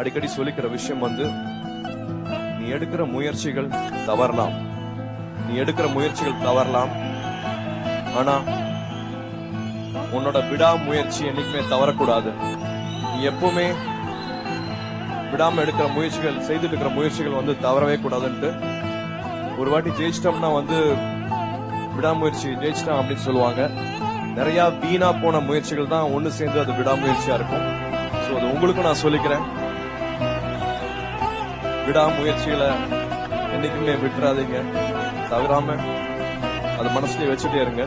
அடிக்கடி சொல்லிக்கிற விஷயம் வந்து நீ எடுக்கிற முயற்சிகள் தவறலாம். நீ எடுக்கிற முயற்சிகள் தவறலாம். ஆனா உன்னோட விடாமுயற்சி என்னைக்குமே தவறக்கூடாது. நீ எப்பவுமே விடாம எடுக்கிற முயற்சிகள் செய்துட்டு இருக்கிற முயற்சிகள் வந்து தவறவே கூடாதுன்ட்டு ஒரு வாட்டி ஜெயிச்சிட்டோம்னா வந்து விடாமுயற்சி ஜெயிச்சிட்டோம் அப்படின்னு சொல்லுவாங்க. நிறைய வீணா போன முயற்சிகள் தான் ஒன்று சேர்ந்து அது விடாமுயற்சியா இருக்கும். ஸோ அது உங்களுக்கும் நான் சொல்லிக்கிறேன். விடாமுயற்சிகளை என்றைக்குமே விட்டுறாதீங்க. தவிராமல் அது மனசுலயே வச்சுட்டே இருங்க.